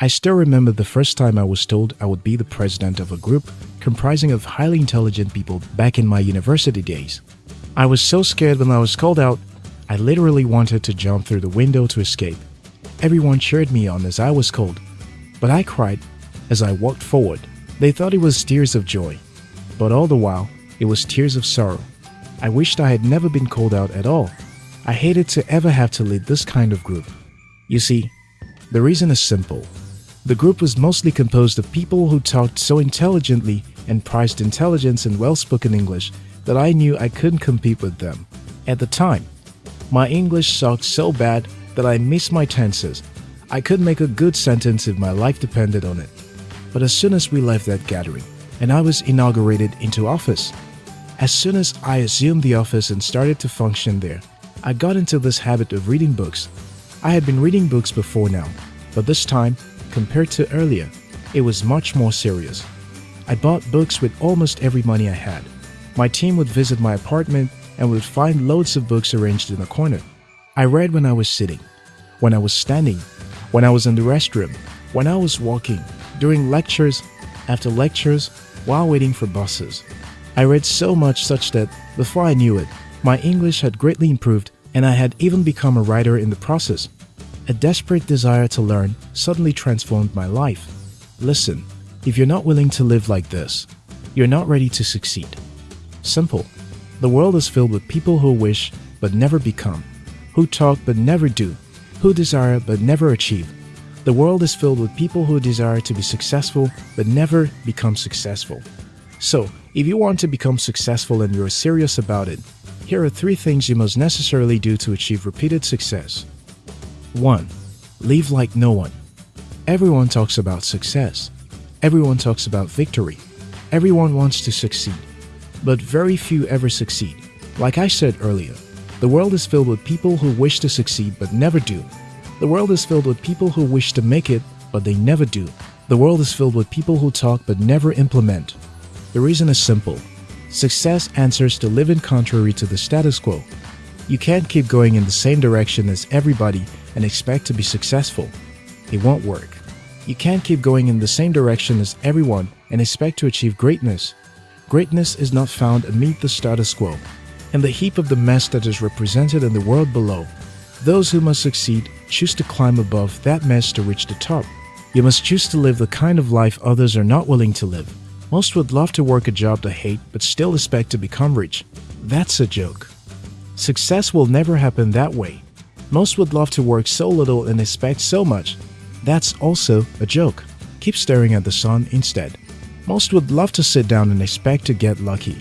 I still remember the first time I was told I would be the president of a group comprising of highly intelligent people back in my university days. I was so scared when I was called out, I literally wanted to jump through the window to escape. Everyone cheered me on as I was called, but I cried as I walked forward. They thought it was tears of joy, but all the while, it was tears of sorrow. I wished I had never been called out at all. I hated to ever have to lead this kind of group. You see, the reason is simple. The group was mostly composed of people who talked so intelligently and prized intelligence and well-spoken English that I knew I couldn't compete with them. At the time, my English sucked so bad that I missed my tenses. I couldn't make a good sentence if my life depended on it. But as soon as we left that gathering and I was inaugurated into office, as soon as I assumed the office and started to function there, I got into this habit of reading books. I had been reading books before now, but this time, compared to earlier, it was much more serious. I bought books with almost every money I had. My team would visit my apartment and would find loads of books arranged in a corner. I read when I was sitting, when I was standing, when I was in the restroom, when I was walking, during lectures, after lectures, while waiting for buses. I read so much such that, before I knew it, my English had greatly improved and I had even become a writer in the process. A desperate desire to learn suddenly transformed my life. Listen, if you're not willing to live like this, you're not ready to succeed. Simple. The world is filled with people who wish but never become, who talk but never do, who desire but never achieve. The world is filled with people who desire to be successful but never become successful. So, if you want to become successful and you're serious about it, here are three things you must necessarily do to achieve repeated success. 1. Live like no one. Everyone talks about success. Everyone talks about victory. Everyone wants to succeed. But very few ever succeed. Like I said earlier, the world is filled with people who wish to succeed but never do. The world is filled with people who wish to make it but they never do. The world is filled with people who talk but never implement. The reason is simple. Success answers to living contrary to the status quo. You can't keep going in the same direction as everybody and expect to be successful. It won't work. You can't keep going in the same direction as everyone and expect to achieve greatness. Greatness is not found amid the status quo, and the heap of the mess that is represented in the world below. Those who must succeed choose to climb above that mess to reach the top. You must choose to live the kind of life others are not willing to live. Most would love to work a job they hate but still expect to become rich. That's a joke. Success will never happen that way. Most would love to work so little and expect so much. That's also a joke. Keep staring at the sun instead. Most would love to sit down and expect to get lucky.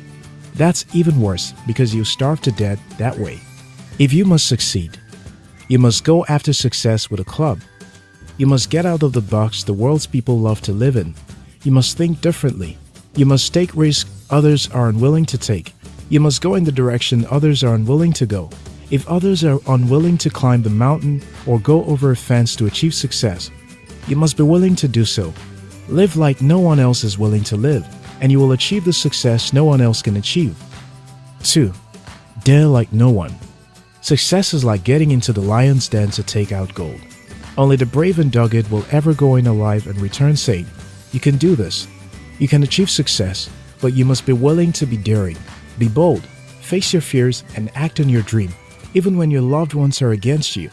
That's even worse because you starve to death that way. If you must succeed, you must go after success with a club. You must get out of the box the world's people love to live in. You must think differently. You must take risks others are unwilling to take. You must go in the direction others are unwilling to go. If others are unwilling to climb the mountain or go over a fence to achieve success, you must be willing to do so. Live like no one else is willing to live, and you will achieve the success no one else can achieve. 2. Dare like no one. Success is like getting into the lion's den to take out gold. Only the brave and dogged will ever go in alive and return safe. You can do this. You can achieve success, but you must be willing to be daring. Be bold, face your fears, and act on your dream, even when your loved ones are against you.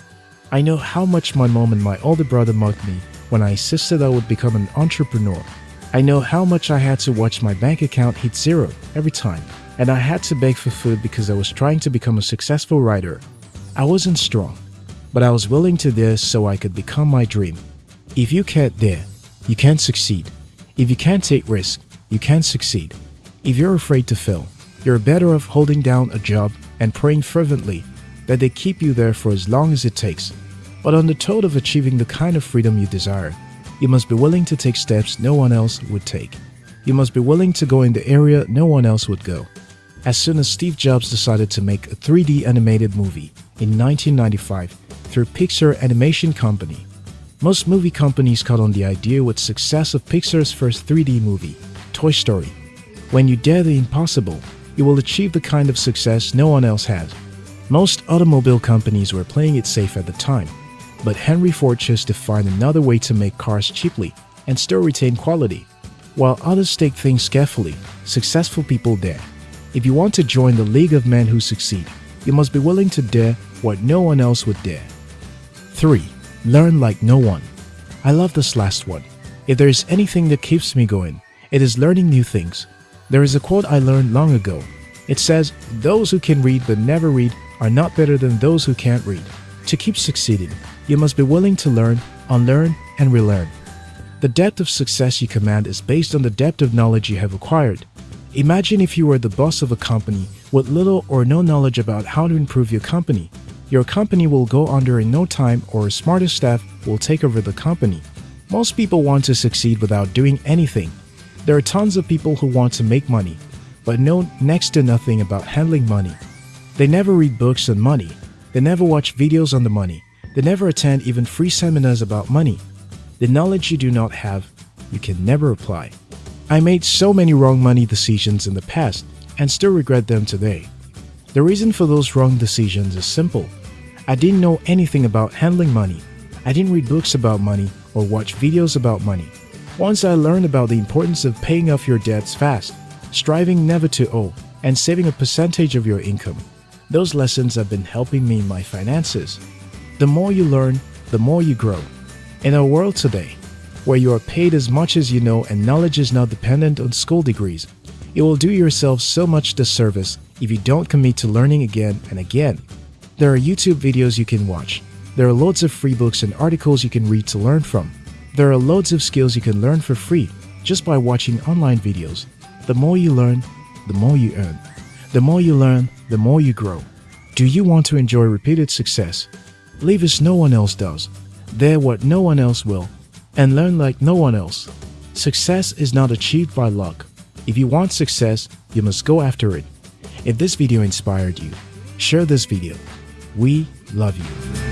I know how much my mom and my older brother mocked me when I insisted I would become an entrepreneur. I know how much I had to watch my bank account hit zero every time, and I had to beg for food because I was trying to become a successful writer. I wasn't strong, but I was willing to dare so I could become my dream. If you can't dare, you can't succeed. If you can't take risks, you can't succeed. If you're afraid to fail, you're better off holding down a job and praying fervently that they keep you there for as long as it takes. But on the toad of achieving the kind of freedom you desire, you must be willing to take steps no one else would take. You must be willing to go in the area no one else would go. As soon as Steve Jobs decided to make a 3D animated movie in 1995 through Pixar Animation Company, most movie companies caught on the idea with success of Pixar's first 3D movie, Toy Story. When you dare the impossible, you will achieve the kind of success no one else has. Most automobile companies were playing it safe at the time. but Henry Ford chose to find another way to make cars cheaply and still retain quality. While others take things carefully, successful people dare. If you want to join the league of men who succeed, you must be willing to dare what no one else would dare. 3. Learn like no one. I love this last one. If there is anything that keeps me going, it is learning new things. There is a quote I learned long ago. It says, Those who can read but never read are not better than those who can't read. To keep succeeding, you must be willing to learn, unlearn, and relearn. The depth of success you command is based on the depth of knowledge you have acquired. Imagine if you were the boss of a company with little or no knowledge about how to improve your company. Your company will go under in no time or a smarter staff will take over the company. Most people want to succeed without doing anything. There are tons of people who want to make money, but know next to nothing about handling money. They never read books on money. They never watch videos on the money. They never attend even free seminars about money. The knowledge you do not have, you can never apply. I made so many wrong money decisions in the past and still regret them today. The reason for those wrong decisions is simple. I didn't know anything about handling money. I didn't read books about money or watch videos about money. Once I learned about the importance of paying off your debts fast, striving never to owe, and saving a percentage of your income, those lessons have been helping me in my finances. The more you learn, the more you grow. In our world today, where you are paid as much as you know and knowledge is not dependent on school degrees, you will do yourself so much disservice if you don't commit to learning again and again. There are YouTube videos you can watch. There are loads of free books and articles you can read to learn from. There are loads of skills you can learn for free just by watching online videos. The more you learn, the more you earn. The more you learn, the more you grow. Do you want to enjoy repeated success? Live as no one else does. Dare what no one else will. And learn like no one else. Success is not achieved by luck. If you want success, you must go after it. If this video inspired you, share this video. We love you.